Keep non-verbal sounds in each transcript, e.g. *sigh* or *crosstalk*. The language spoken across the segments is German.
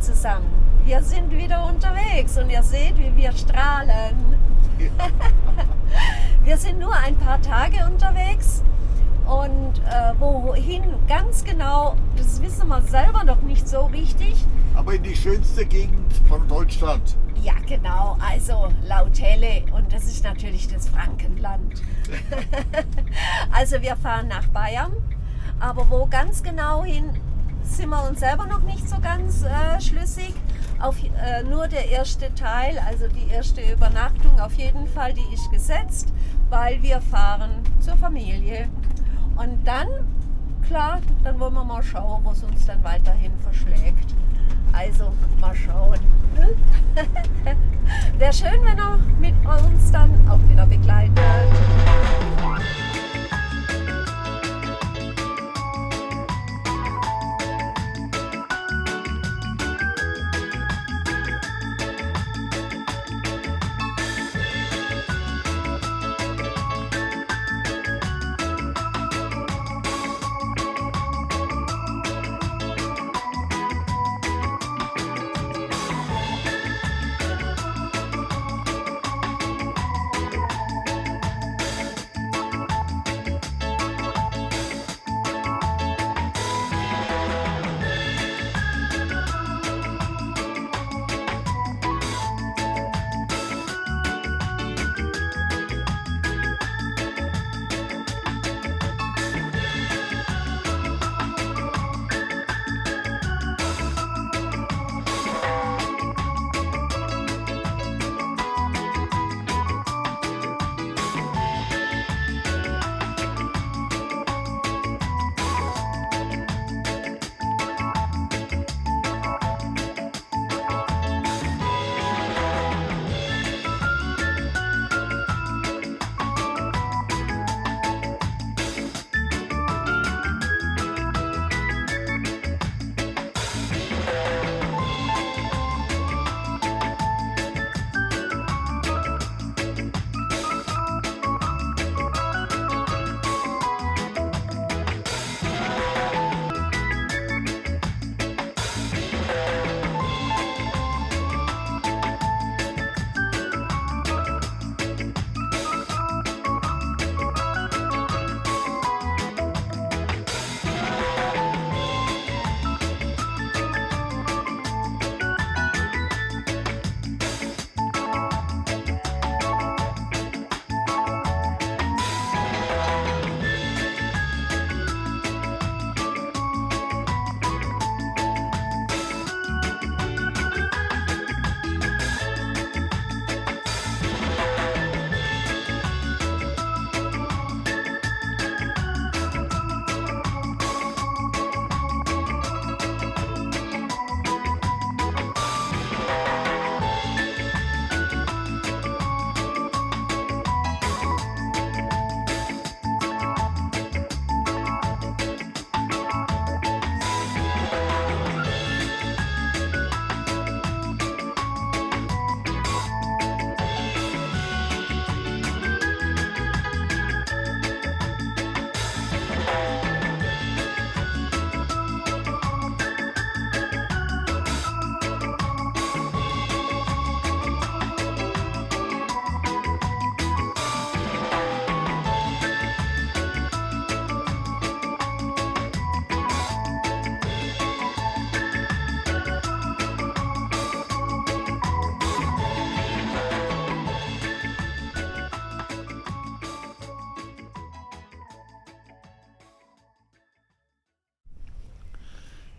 Zusammen. Wir sind wieder unterwegs und ihr seht, wie wir strahlen. *laughs* wir sind nur ein paar Tage unterwegs und äh, wohin ganz genau, das wissen wir selber noch nicht so richtig. Aber in die schönste Gegend von Deutschland. Ja, genau. Also laut Helle. Und das ist natürlich das Frankenland. *laughs* *laughs* also wir fahren nach Bayern. Aber wo ganz genau hin, sind wir uns selber noch nicht so ganz äh, schlüssig. Auf, äh, nur der erste Teil, also die erste Übernachtung auf jeden Fall, die ist gesetzt, weil wir fahren zur Familie. Und dann, klar, dann wollen wir mal schauen, wo es uns dann weiterhin verschlägt. Also mal schauen. *laughs* Wäre schön, wenn er mit uns dann auch wieder begleitet.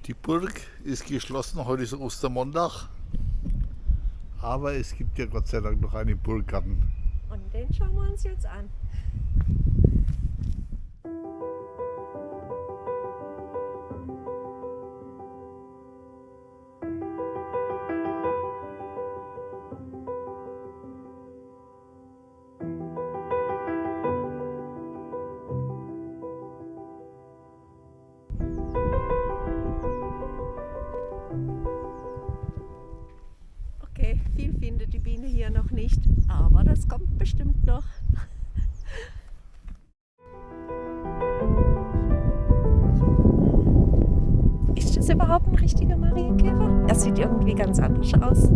Die Burg ist geschlossen, heute ist Ostermontag. Aber es gibt ja Gott sei Dank noch einen Burggarten. Und den schauen wir uns jetzt an. Hier noch nicht, aber das kommt bestimmt noch. Ist das überhaupt ein richtiger Marienkäfer? Er sieht irgendwie ganz anders aus.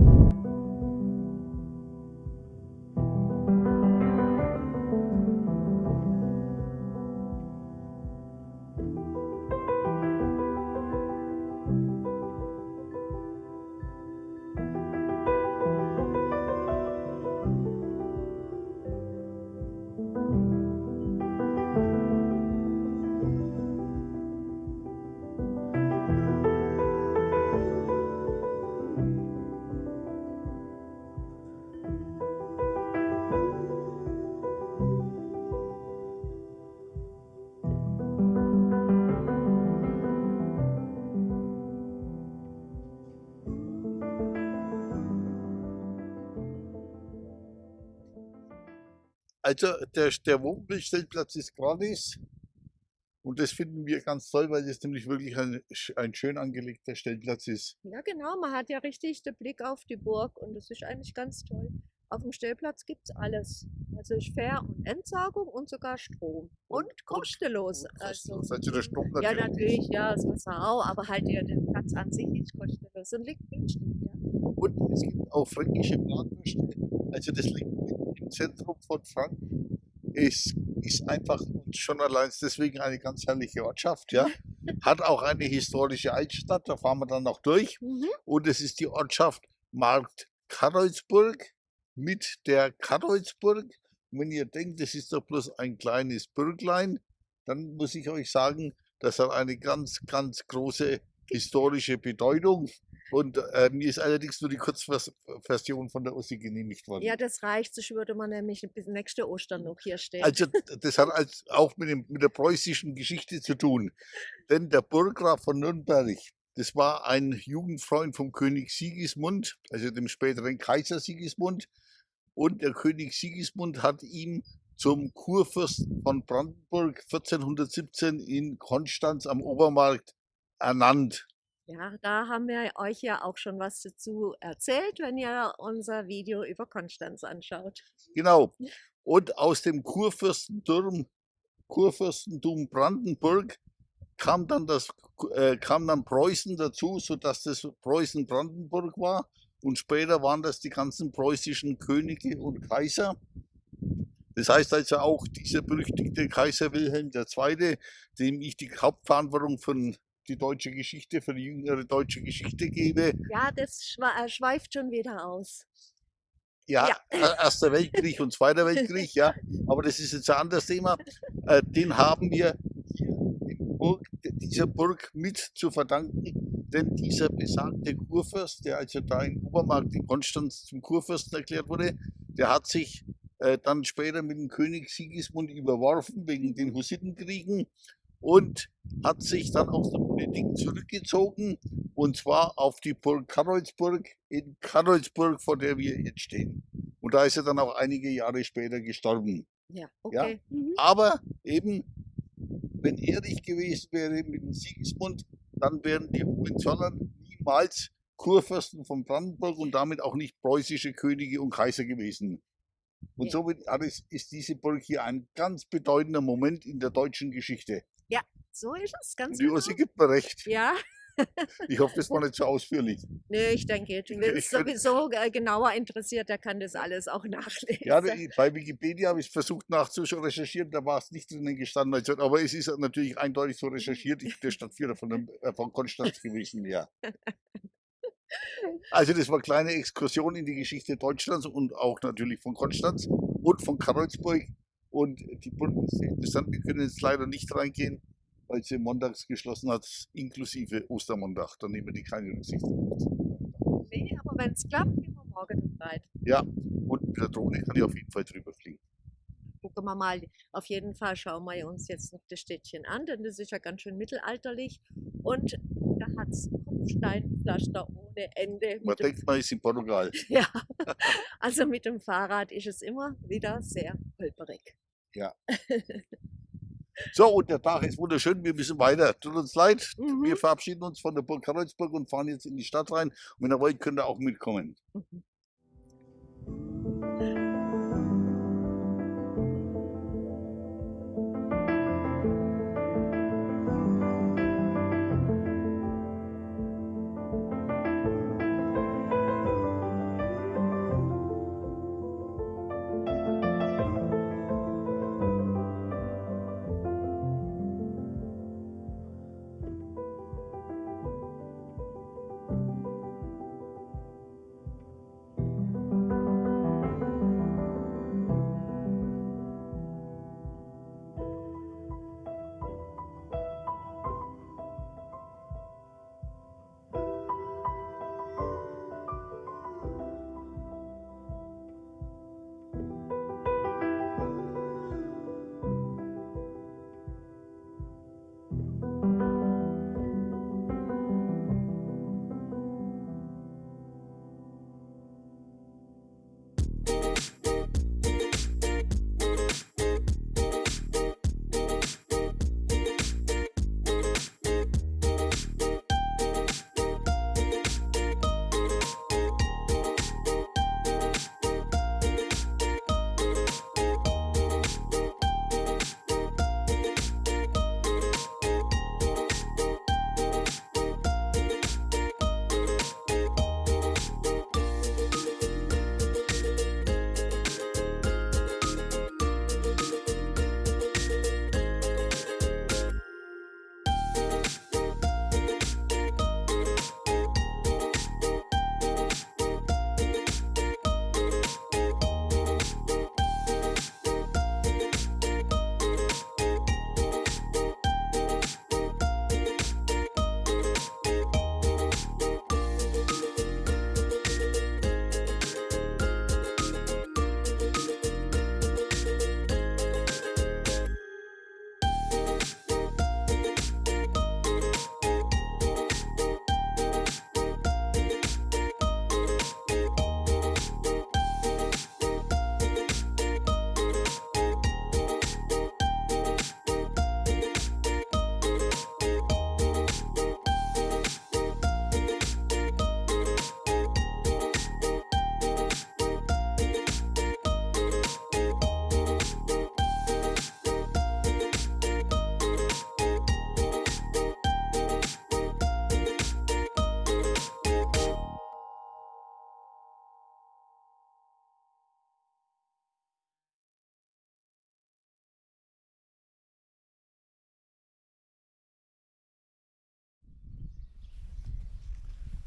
Also der, der Wohnmobilstellplatz ist gratis und das finden wir ganz toll, weil das nämlich wirklich ein, ein schön angelegter Stellplatz ist. Ja genau, man hat ja richtig den Blick auf die Burg und das ist eigentlich ganz toll. Auf dem Stellplatz gibt es alles. Also ist Fähr- und Entsorgung und sogar Strom. Und, und kostenlos. Und also, also der Strom natürlich. Ja, natürlich, ja, das Wasser auch, aber halt der, der Platz an sich ist kostenlos und liegt günstig. Ja. Und es gibt auch fränkische Bratwürste. Also das liegt im Zentrum von Franken. Es ist einfach schon allein deswegen eine ganz herrliche Ortschaft. Ja. *laughs* Hat auch eine historische Altstadt, da fahren wir dann noch durch. Mhm. Und es ist die Ortschaft Markt Karolsburg mit der Karolsburg. Und wenn ihr denkt, das ist doch bloß ein kleines Bürglein, dann muss ich euch sagen, das hat eine ganz, ganz große historische Bedeutung. Und äh, mir ist allerdings nur die Kurzversion von der Ossi genehmigt worden. Ja, das reicht, sonst würde man nämlich bis nächste Ostern noch hier stehen. Also das hat als, auch mit, dem, mit der preußischen Geschichte zu tun. Denn der Burggraf von Nürnberg, das war ein Jugendfreund vom König Sigismund, also dem späteren Kaiser Sigismund. Und der König Sigismund hat ihn zum Kurfürsten von Brandenburg 1417 in Konstanz am Obermarkt ernannt. Ja, da haben wir euch ja auch schon was dazu erzählt, wenn ihr unser Video über Konstanz anschaut. Genau. Und aus dem Kurfürstentum, Kurfürstentum Brandenburg kam dann, das, äh, kam dann Preußen dazu, sodass das Preußen Brandenburg war. Und später waren das die ganzen preußischen Könige und Kaiser. Das heißt also auch dieser berüchtigte Kaiser Wilhelm II., dem ich die Hauptverantwortung von die deutsche Geschichte, für die jüngere deutsche Geschichte gebe. Ja, das äh, schweift schon wieder aus. Ja, ja. E-, Erster Weltkrieg und Zweiter Weltkrieg, ja. Aber das ist jetzt ein anderes Thema. Äh, den haben wir hier in Burg, dieser Burg mit zu verdanken, denn dieser besagte Kurfürst, der also da in Obermarkt in Konstanz zum Kurfürsten erklärt wurde, der hat sich äh, dann später mit dem König Sigismund überworfen wegen den Hussitenkriegen und hat sich dann aus der Politik zurückgezogen und zwar auf die Burg Karolsburg in Karolsburg, vor der wir jetzt stehen. Und da ist er dann auch einige Jahre später gestorben. Ja, okay. Ja? Mhm. Aber eben, wenn er nicht gewesen wäre mit dem Sigismund, dann wären die Hohenzollern niemals Kurfürsten von Brandenburg und damit auch nicht preußische Könige und Kaiser gewesen. Und ja. somit ist diese Burg hier ein ganz bedeutender Moment in der deutschen Geschichte. Ja, so ist es, ganz Die genau. Gibt mir recht. Ja. ich hoffe, das war nicht so ausführlich. Nee, ich denke, wer es sowieso genauer interessiert, der kann das alles auch *laughs* nachlesen. Ja, bei Wikipedia habe ich versucht nachzurecherchieren, da war es nicht drinnen gestanden. Aber es ist natürlich eindeutig so recherchiert. Ich bin der Stadtführer von, äh, von Konstanz gewesen, ja. *laughs* Also das war eine kleine Exkursion in die Geschichte Deutschlands und auch natürlich von Konstanz und von Karlsburg. Und die wir können jetzt leider nicht reingehen, weil sie montags geschlossen hat, inklusive Ostermontag. Da nehmen die keine Rücksicht. Nee, aber wenn es klappt, gehen wir morgen rein. Ja, und mit der Drohne kann ich auf jeden Fall drüber fliegen. Gucken wir mal, auf jeden Fall schauen wir uns jetzt noch das Städtchen an, denn das ist ja ganz schön mittelalterlich. Und da hat es Kopfsteinpflaster ohne Ende. Man denkt, man ist in Portugal. *laughs* ja, also mit dem Fahrrad ist es immer wieder sehr holperig. Ja. *laughs* So, und der Tag ist wunderschön. Wir müssen weiter. Tut uns leid. Mhm. Wir verabschieden uns von der Burg Karlsburg und fahren jetzt in die Stadt rein. Und wenn ihr wollt, könnt ihr auch mitkommen.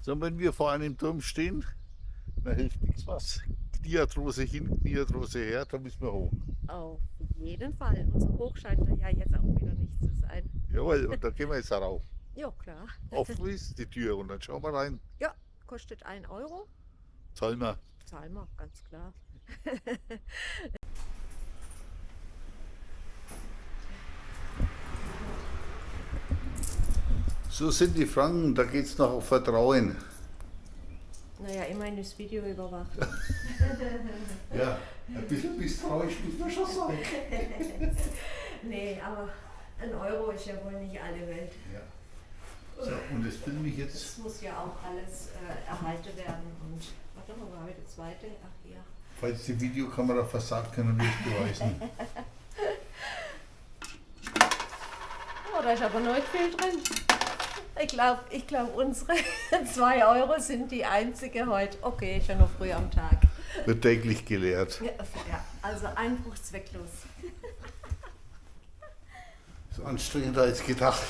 Mhm. So, wenn wir vor einem Turm stehen, dann hilft nichts was. Kniearthrose hin, Kniearthrose her, da müssen wir hoch. Auf jeden Fall. Und so hoch scheint er ja jetzt auch wieder nicht zu sein. Jawohl, und da gehen wir jetzt rauf. *laughs* Ja, klar. Offen ist die Tür und dann schauen wir rein. Ja, kostet 1 Euro. Zahlen wir. Zahlen wir, ganz klar. *laughs* So sind die Franken, da geht es noch auf Vertrauen. Naja, immerhin ist Video überwacht. *laughs* Ja, ein bisschen misstrauisch muss man schon sein. *laughs* nee, aber ein Euro ist ja wohl nicht alle Welt. Ja. So, und das filme ich jetzt. Das muss ja auch alles äh, erhalten werden. Und warte mal, wo habe ich die zweite? Ach hier. Falls die Videokamera versagt, können wir es beweisen. *laughs* Oh, da ist aber noch nicht viel drin. Ich glaube, ich glaub, unsere *laughs* 2 Euro sind die einzige heute. Okay, ja noch früh am Tag. Wird täglich gelehrt. Ja, also Einbruch zwecklos. So anstrengender als gedacht.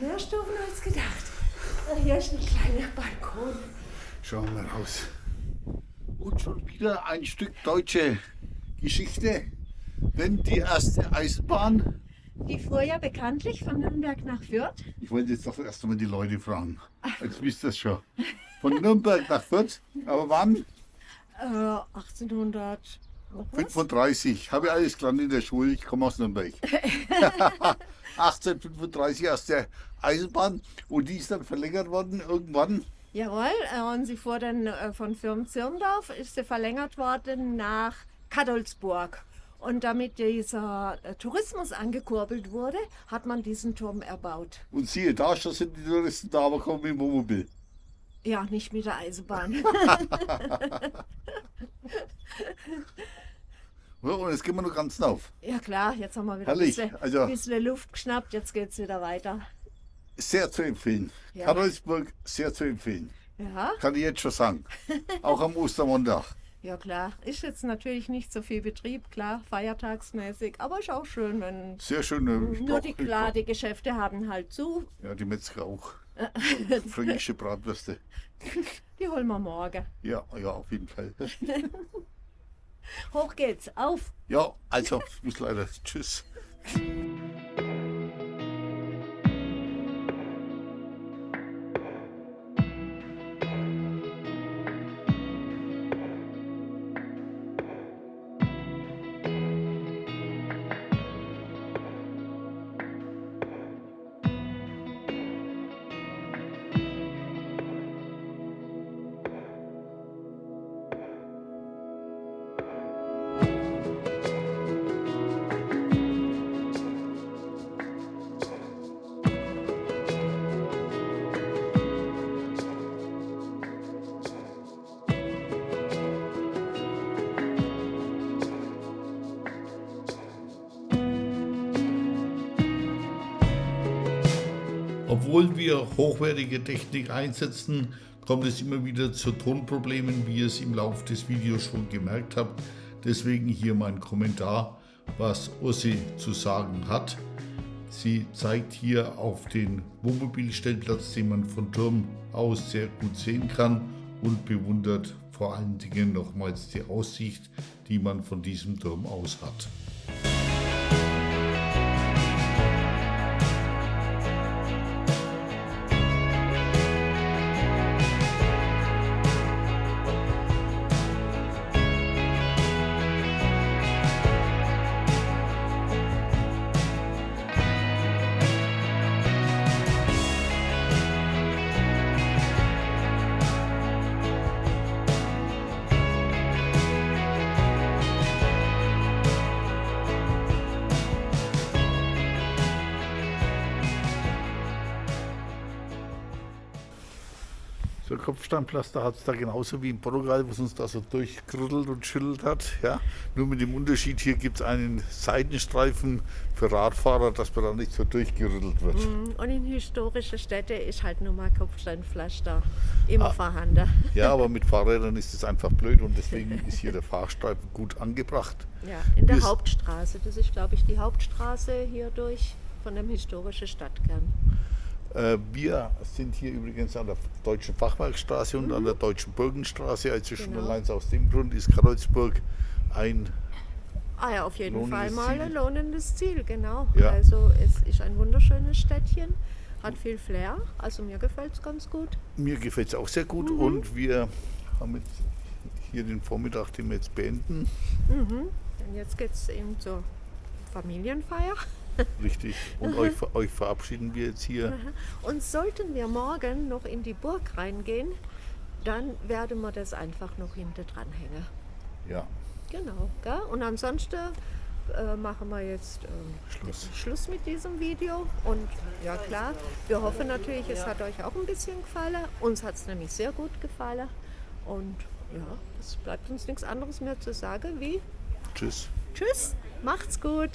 Mehr Stufen als gedacht. Hier ist ein kleiner Balkon. Schauen wir raus. Und schon wieder ein Stück deutsche Geschichte. Denn die erste Eisenbahn, Die fuhr ja bekanntlich von Nürnberg nach Fürth. ich wollte jetzt doch erst einmal die Leute fragen. Jetzt wisst ihr es schon. Von Nürnberg nach Fürth, aber wann? Äh, 1800. noch was? 35. Habe ich alles gelernt in der Schule, ich komme aus Nürnberg. 1835 aus der Eisenbahn und die ist dann verlängert worden irgendwann. Jawohl, äh, und sie fuhr dann äh, von Firm-Zirndorf, ist sie verlängert worden nach Kadolsburg. Und damit dieser äh, Tourismus angekurbelt wurde, hat man diesen Turm erbaut. Und siehe da, schon sind die Touristen da, aber kommen mit dem Wohnmobil. Ja, nicht mit der Eisenbahn. *laughs* Und jetzt gehen wir noch ganz auf. ja klar, jetzt haben wir wieder Herrlich, ein bisschen, also- bisschen Luft geschnappt, jetzt geht es wieder weiter. Sehr zu empfehlen. Ja. Karlsburg, sehr zu empfehlen. Ja, Kann ich jetzt schon sagen. *laughs* Auch am Ostermontag. Ja klar. Ist jetzt natürlich nicht so viel Betrieb, klar, feiertagsmäßig, aber ist auch schön, wenn Sehr schön. ich nur die klar, die Geschäfte haben halt zu. Ja, die Metzger auch. *laughs* Fränkische Bratwürste. Die holen wir morgen. Ja, ja, auf jeden Fall. *laughs* Hoch geht's, auf! Ja, also, muss leider. Tschüss. Obwohl wir hochwertige Technik einsetzen, kommt es immer wieder zu Tonproblemen, wie ihr es im Laufe des Videos schon gemerkt habt. Deswegen hier mein Kommentar, was Ossi zu sagen hat. Sie zeigt hier auf den Wohnmobilstellplatz, den man von Turm aus sehr gut sehen kann und bewundert vor allen Dingen nochmals die Aussicht, die man von diesem Turm aus hat. Kopfsteinpflaster hat es da genauso wie in Portugal, was uns da so durchgerüttelt und schüttelt hat. Ja? Nur mit dem Unterschied, hier gibt es einen Seitenstreifen für Radfahrer, dass man da nicht so durchgerüttelt wird. Und in historische Städte ist halt nur mal Kopfsteinpflaster immer vorhanden. Ja, aber mit Fahrrädern ist es einfach blöd und deswegen *laughs* ist hier der Fahrstreifen gut angebracht. Ja, in der Wir- Hauptstraße. Das ist, glaube ich, die Hauptstraße hier durch von dem historischen Stadtkern. Äh, wir sind hier übrigens an der Deutschen Fachwerkstraße und an der Deutschen Burgenstraße. Also schon Mhm. Genau. allein aus dem Grund ist Karlsburg ein Ah ja, auf jeden Fall mal ein lohnendes Ziel, genau. Ja. Also es ist ein wunderschönes Städtchen, hat viel Flair, also mir gefällt es ganz gut. Mir gefällt es auch sehr gut Mhm. und wir haben jetzt hier den Vormittag, den wir jetzt beenden. Und jetzt geht es eben zur Familienfeier. Richtig. Und euch, euch verabschieden wir jetzt hier. Und sollten wir morgen noch in die Burg reingehen, dann werden wir das einfach noch hinter dran hängen. Ja, Genau. Gell? Und ansonsten äh, machen wir jetzt ähm, Schluss. Schluss mit diesem Video. Und ja klar, wir hoffen natürlich, es hat euch auch ein bisschen gefallen. Uns hat es nämlich sehr gut gefallen. Und ja, es bleibt uns nichts anderes mehr zu sagen wie Tschüss. Tschüss, macht's gut.